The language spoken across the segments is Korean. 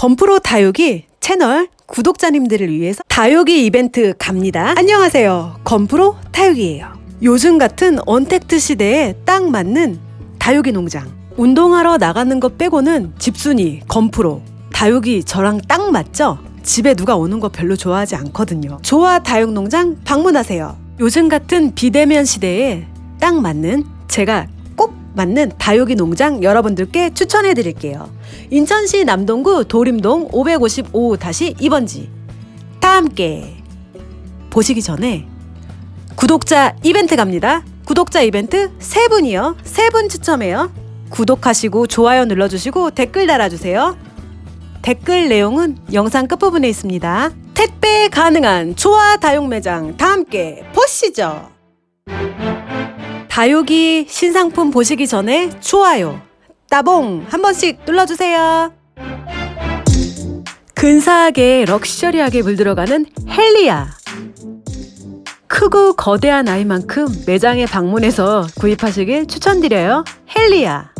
건프로 다육이 채널 구독자님들을 위해서 다육이 이벤트 갑니다. 안녕하세요. 건프로 다육이에요. 요즘 같은 언택트 시대에 딱 맞는 다육이 농장. 운동하러 나가는 것 빼고는 집순이, 건프로, 다육이 저랑 딱 맞죠? 집에 누가 오는 거 별로 좋아하지 않거든요. 조화 다육농장 방문하세요. 요즘 같은 비대면 시대에 딱 맞는 제가 꼭 맞는 다육이 농장 여러분들께 추천해 드릴게요. 인천시 남동구 도림동 555-2번지. 다 함께 보시기 전에 구독자 이벤트 갑니다. 구독자 이벤트 세 분이요. 세 분 추첨해요. 구독하시고 좋아요 눌러주시고 댓글 달아주세요. 댓글 내용은 영상 끝부분에 있습니다. 택배 가능한 조화 다육 매장 다 함께 보시죠. 다육이 신상품 보시기 전에 좋아요, 따봉 한 번씩 눌러주세요. 근사하게 럭셔리하게 물들어가는 헬리아. 크고 거대한 아이만큼 매장에 방문해서 구입하시길 추천드려요. 헬리아.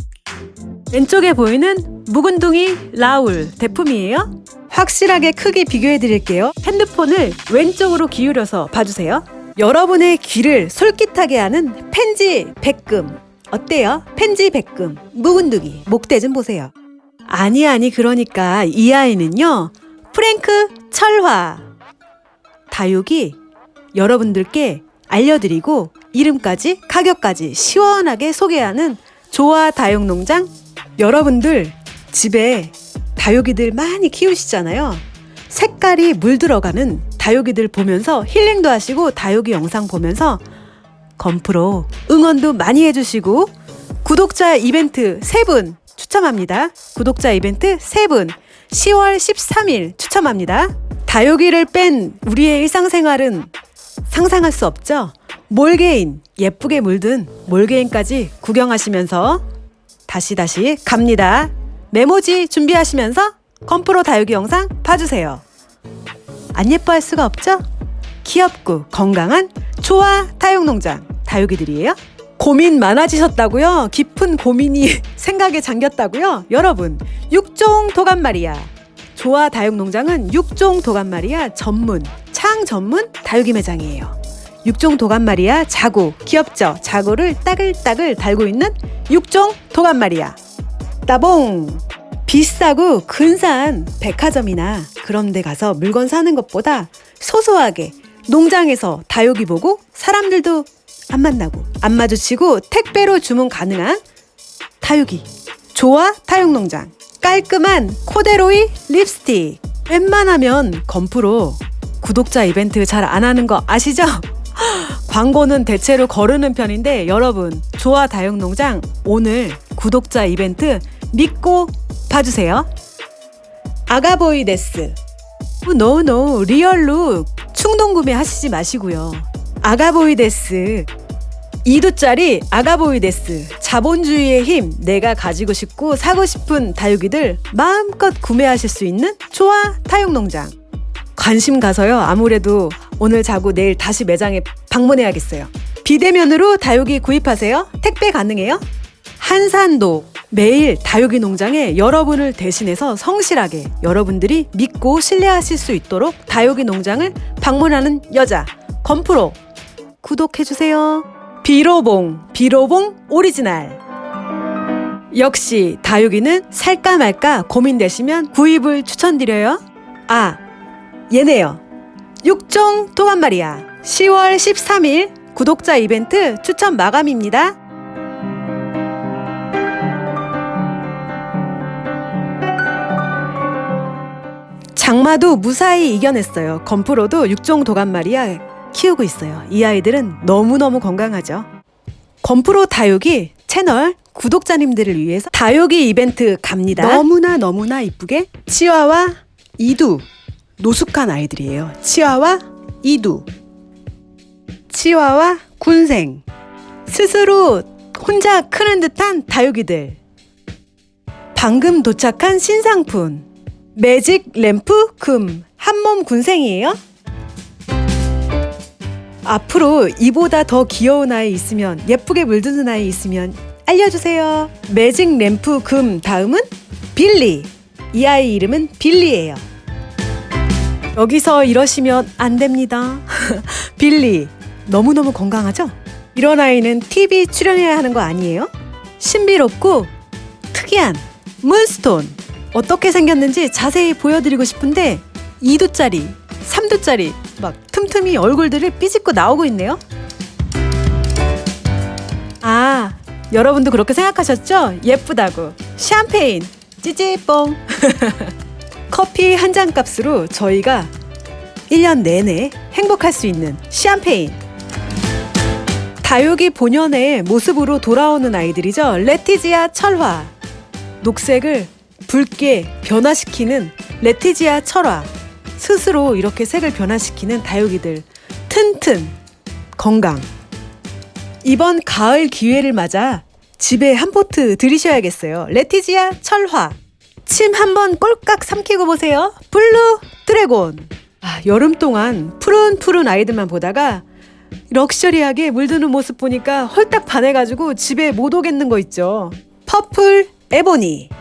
왼쪽에 보이는 묵은둥이 라울 대품이에요. 확실하게 크게 비교해 드릴게요. 핸드폰을 왼쪽으로 기울여서 봐주세요. 여러분의 귀를 솔깃하게 하는 펜지 백금. 어때요? 펜지 백금. 묵은둥이. 목대 좀 보세요. 아니, 아니, 그러니까 이 아이는요. 프랭크 철화. 다육이 여러분들께 알려드리고 이름까지 가격까지 시원하게 소개하는 조화 다육농장 여러분들 집에 다육이들 많이 키우시잖아요. 색깔이 물들어가는 다육이들 보면서 힐링도 하시고 다육이 영상 보면서 건프로 응원도 많이 해주시고 구독자 이벤트 3분 추첨합니다. 구독자 이벤트 3분 10월 13일 추첨합니다. 다육이를 뺀 우리의 일상생활은 상상할 수 없죠? 몰개인, 예쁘게 물든 몰개인까지 구경하시면서 다시 다시 갑니다. 메모지 준비하시면서 건프로 다육이 영상 봐주세요. 안 예뻐할 수가 없죠? 귀엽고 건강한 조화 다육농장 다육이들이에요. 고민 많아지셨다고요? 깊은 고민이 생각에 잠겼다고요? 여러분, 육종 도감마리아 조화 다육농장은 육종 도감마리아 전문 창 전문 다육이 매장이에요. 육종 도감마리아 자구 귀엽죠? 자구를 따글따글 달고 있는 육종 도감마리아 따봉 비싸고 근사한 백화점이나 그런 데 가서 물건 사는 것보다 소소하게 농장에서 다육이 보고 사람들도 안 만나고 안 마주치고 택배로 주문 가능한 다육이 조화 다육농장 깔끔한 코데로이 립스틱 웬만하면 건프로 구독자 이벤트 잘 안 하는 거 아시죠? 광고는 대체로 거르는 편인데 여러분 조화 다육농장 오늘 구독자 이벤트 믿고 봐주세요. 아가보이데스. No no real look 충동 구매하시지 마시고요. 아가보이데스. 2두짜리 아가보이데스. 자본주의의 힘 내가 가지고 싶고 사고 싶은 다육이들 마음껏 구매하실 수 있는 조화 다육농장. 관심 가서요. 아무래도 오늘 자고 내일 다시 매장에 방문해야겠어요. 비대면으로 다육이 구입하세요. 택배 가능해요? 한산도 매일 다육이 농장에 여러분을 대신해서 성실하게 여러분들이 믿고 신뢰하실 수 있도록 다육이 농장을 방문하는 여자 건프로. 구독해주세요. 비로봉 비로봉 오리지널. 역시 다육이는 살까 말까 고민되시면 구입을 추천드려요. 아 얘네요. 육종 도감마리아 10월 13일 구독자 이벤트 추천 마감입니다 장마도 무사히 이겨냈어요. 건프로도 육종 도감마리아 키우고 있어요. 이 아이들은 너무너무 건강하죠. 건프로 다육이 채널 구독자님들을 위해서 다육이 이벤트 갑니다. 너무나 너무나 이쁘게 치와와 이두 노숙한 아이들이에요. 치와와 이두 치와와 군생 스스로 혼자 크는 듯한 다육이들 방금 도착한 신상품 매직 램프 금 한몸 군생이에요? 앞으로 이보다 더 귀여운 아이 있으면 예쁘게 물드는 아이 있으면 알려주세요. 매직 램프 금 다음은 빌리 이 아이 이름은 빌리예요. 여기서 이러시면 안 됩니다. 빌리, 너무너무 건강하죠? 이런 아이는 TV 출연해야 하는 거 아니에요? 신비롭고 특이한 문스톤. 어떻게 생겼는지 자세히 보여드리고 싶은데 2두짜리, 3두짜리 막 틈틈이 얼굴들을 삐집고 나오고 있네요. 아, 여러분도 그렇게 생각하셨죠? 예쁘다고. 샴페인, 찌찌뽕. 커피 한 잔 값으로 저희가 1년 내내 행복할 수 있는 샴페인. 다육이 본연의 모습으로 돌아오는 아이들이죠. 레티지아 철화. 녹색을 붉게 변화시키는 레티지아 철화. 스스로 이렇게 색을 변화시키는 다육이들. 튼튼, 건강. 이번 가을 기회를 맞아 집에 한 포트 들이셔야겠어요. 레티지아 철화. 침 한번 꼴깍 삼키고 보세요. 블루 드래곤. 아, 여름 동안 푸른푸른 아이들만 보다가 럭셔리하게 물드는 모습 보니까 홀딱 반해가지고 집에 못 오겠는 거 있죠. 퍼플 에보니.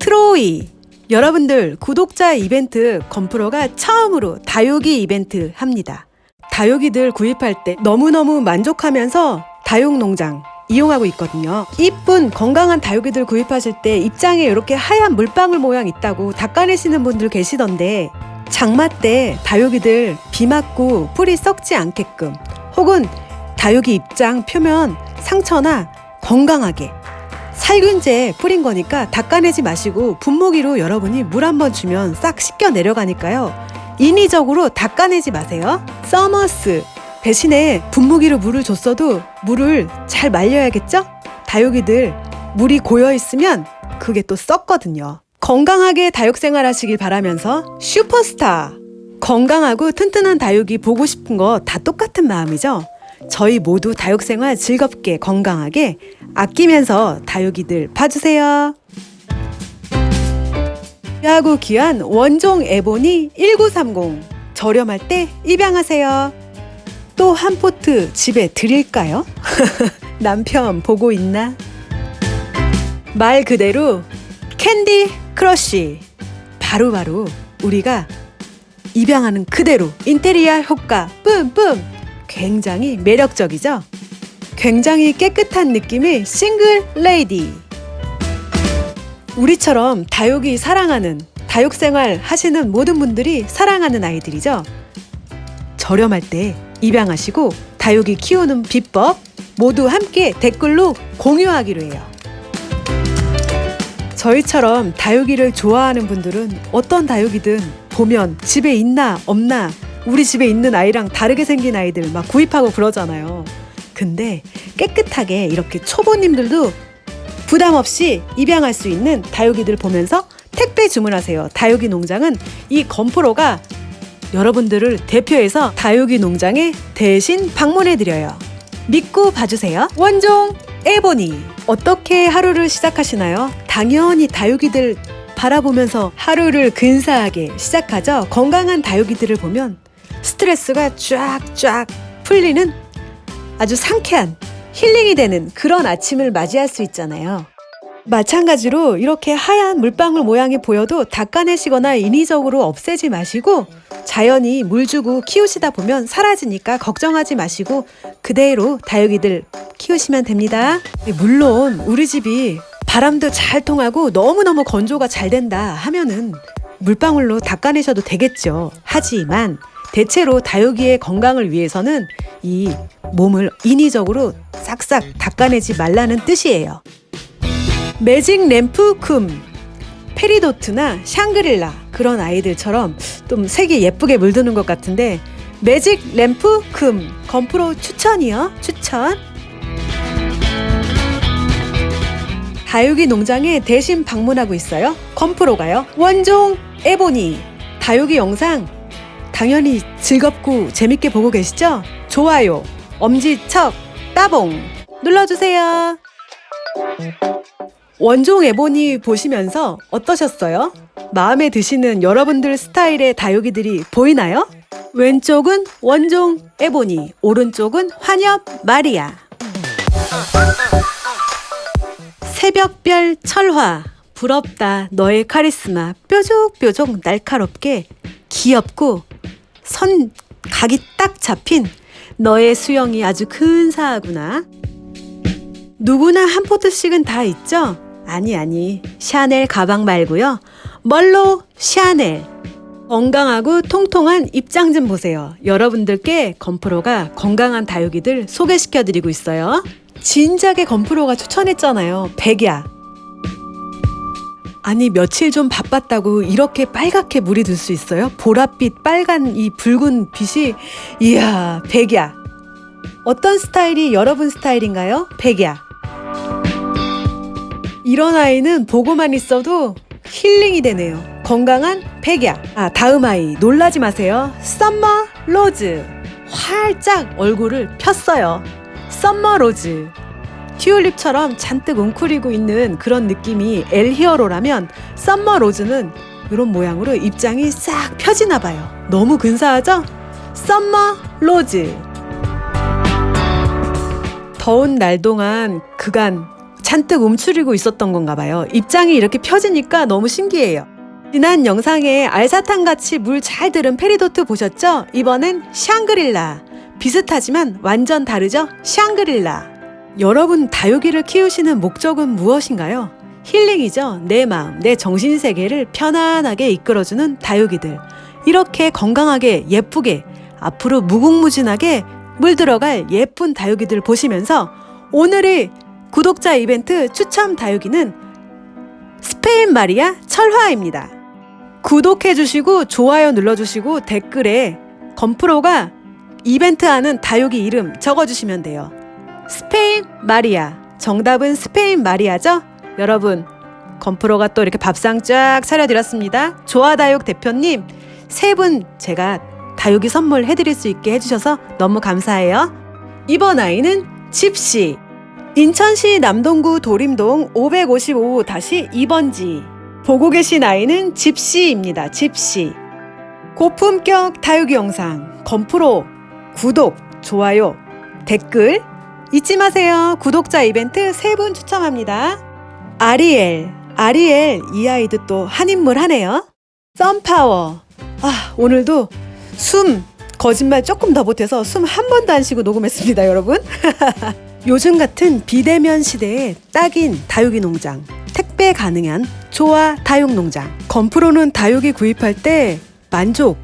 트로이. 여러분들 구독자 이벤트 건프로가 처음으로 다육이 이벤트 합니다. 다육이들 구입할 때 너무너무 만족하면서 다육농장 이용하고 있거든요. 이쁜 건강한 다육이들 구입하실 때 입장에 이렇게 하얀 물방울 모양 있다고 닦아내시는 분들 계시던데 장마 때 다육이들 비 맞고 풀이 썩지 않게끔 혹은 다육이 입장 표면 상처나 건강하게 살균제 뿌린 거니까 닦아내지 마시고 분무기로 여러분이 물 한 번 주면 싹 씻겨 내려가니까요. 인위적으로 닦아내지 마세요. 서머스 대신에 분무기로 물을 줬어도 물을 잘 말려야겠죠? 다육이들 물이 고여 있으면 그게 또 썩거든요. 건강하게 다육 생활 하시길 바라면서 슈퍼스타 건강하고 튼튼한 다육이 보고 싶은 거 다 똑같은 마음이죠. 저희 모두 다육 생활 즐겁게 건강하게 아끼면서 다육이들 봐주세요. 귀하고 귀한 원종 에보니 1930 저렴할 때 입양하세요. 또 한 포트 집에 드릴까요? 남편 보고 있나? 말 그대로 캔디 크러쉬 바로바로 우리가 입양하는 그대로 인테리어 효과 뿜뿜 굉장히 매력적이죠? 굉장히 깨끗한 느낌의 싱글 레이디 우리처럼 다육이 사랑하는 다육 생활 하시는 모든 분들이 사랑하는 아이들이죠. 저렴할 때 입양하시고 다육이 키우는 비법 모두 함께 댓글로 공유하기로 해요. 저희처럼 다육이를 좋아하는 분들은 어떤 다육이든 보면 집에 있나 없나 우리 집에 있는 아이랑 다르게 생긴 아이들 막 구입하고 그러잖아요. 근데 깨끗하게 이렇게 초보님들도 부담 없이 입양할 수 있는 다육이들 보면서 택배 주문하세요. 다육이 농장은 이 건프로가 여러분들을 대표해서 다육이 농장에 대신 방문해 드려요. 믿고 봐주세요. 원종 에보니 어떻게 하루를 시작하시나요? 당연히 다육이들 바라보면서 하루를 근사하게 시작하죠. 건강한 다육이들을 보면 스트레스가 쫙쫙 풀리는 아주 상쾌한 힐링이 되는 그런 아침을 맞이할 수 있잖아요. 마찬가지로 이렇게 하얀 물방울 모양이 보여도 닦아내시거나 인위적으로 없애지 마시고 자연히 물 주고 키우시다 보면 사라지니까 걱정하지 마시고 그대로 다육이들 키우시면 됩니다. 물론 우리 집이 바람도 잘 통하고 너무너무 건조가 잘 된다 하면은 물방울로 닦아내셔도 되겠죠. 하지만 대체로 다육이의 건강을 위해서는 이 몸을 인위적으로 싹싹 닦아내지 말라는 뜻이에요. 매직 램프 쿰 페리도트나 샹그릴라 그런 아이들처럼 좀 색이 예쁘게 물드는 것 같은데 매직 램프 쿰 건프로 추천이요? 추천? 다육이 농장에 대신 방문하고 있어요. 건프로가요. 원종 에보니. 다육이 영상 당연히 즐겁고 재밌게 보고 계시죠? 좋아요 엄지척 따봉 눌러주세요 원종 에보니 보시면서 어떠셨어요? 마음에 드시는 여러분들 스타일의 다육이들이 보이나요? 왼쪽은 원종 에보니, 오른쪽은 환엽 마리아. 새벽별 철화 부럽다. 너의 카리스마. 뾰족뾰족 날카롭게 귀엽고 선 각이 딱 잡힌 너의 수영이 아주 근사하구나. 누구나 한 포트씩은 다 있죠? 아니, 아니. 샤넬 가방 말고요. 멀로 샤넬. 건강하고 통통한 입장 좀 보세요. 여러분들께 건프로가 건강한 다육이들 소개시켜드리고 있어요. 진작에 건프로가 추천했잖아요. 백야. 아니 며칠 좀 바빴다고 이렇게 빨갛게 물이 들 수 있어요? 보랏빛 빨간 이 붉은 빛이 이야 백야. 어떤 스타일이 여러분 스타일인가요? 백야. 이런 아이는 보고만 있어도 힐링이 되네요. 건강한 백야. 아, 다음 아이 놀라지 마세요. 썸머 로즈. 활짝 얼굴을 폈어요. 썸머 로즈. 튤립처럼 잔뜩 웅크리고 있는 그런 느낌이 엘 히어로라면 썸머 로즈는 이런 모양으로 잎장이 싹 펴지나 봐요. 너무 근사하죠? 썸머 로즈. 더운 날 동안 그간 잔뜩 움츠리고 있었던 건가 봐요. 잎장이 이렇게 펴지니까 너무 신기해요. 지난 영상에 알사탕 같이 물 잘 들은 페리도트 보셨죠? 이번엔 샹그릴라. 비슷하지만 완전 다르죠? 샹그릴라. 여러분 다육이를 키우시는 목적은 무엇인가요? 힐링이죠. 내 마음, 내 정신 세계를 편안하게 이끌어주는 다육이들. 이렇게 건강하게 예쁘게 앞으로 무궁무진하게 물들어갈 예쁜 다육이들 보시면서 오늘의 구독자 이벤트 추첨 다육이는 스페인 마리아 철화입니다. 구독해주시고 좋아요 눌러주시고 댓글에 건프로가 이벤트 하는 다육이 이름 적어주시면 돼요. 스페인 마리아. 정답은 스페인 마리아죠? 여러분, 건프로가 또 이렇게 밥상 쫙 차려드렸습니다. 조아다육 대표님, 세 분 제가 다육이 선물 해드릴 수 있게 해주셔서 너무 감사해요. 이번 아이는 집시. 인천시 남동구 도림동 555-2번지. 보고 계신 아이는 집시입니다. 집시. 고품격 다육이 영상, 건프로, 구독, 좋아요, 댓글 잊지 마세요. 구독자 이벤트 세 분 추첨합니다. 아리엘, 아리엘 이 아이도 또 한 인물 하네요. 썬파워. 아, 오늘도 숨 거짓말 조금 더 못해서 숨 한 번도 안 쉬고 녹음했습니다, 여러분. 요즘 같은 비대면 시대에 딱인 다육이 농장, 택배 가능한 조화 다육 농장. 건프로는 다육이 구입할 때 만족,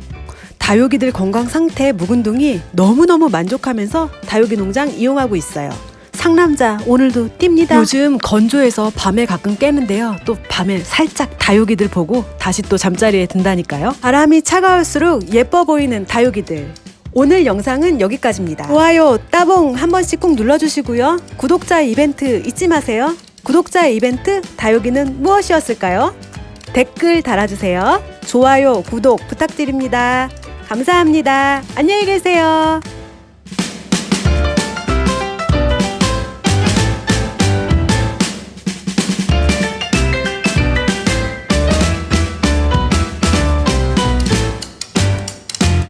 다육이들 건강 상태 묵은둥이 너무너무 만족하면서 다육이 농장 이용하고 있어요. 상남자 오늘도 뜁니다. 요즘 건조해서 밤에 가끔 깨는데요. 또 밤에 살짝 다육이들 보고 다시 또 잠자리에 든다니까요. 바람이 차가울수록 예뻐 보이는 다육이들. 오늘 영상은 여기까지입니다. 좋아요, 따봉 한 번씩 꼭 눌러주시고요. 구독자 이벤트 잊지 마세요. 구독자 이벤트 다육이는 무엇이었을까요? 댓글 달아주세요. 좋아요, 구독 부탁드립니다. 감사합니다. 안녕히 계세요.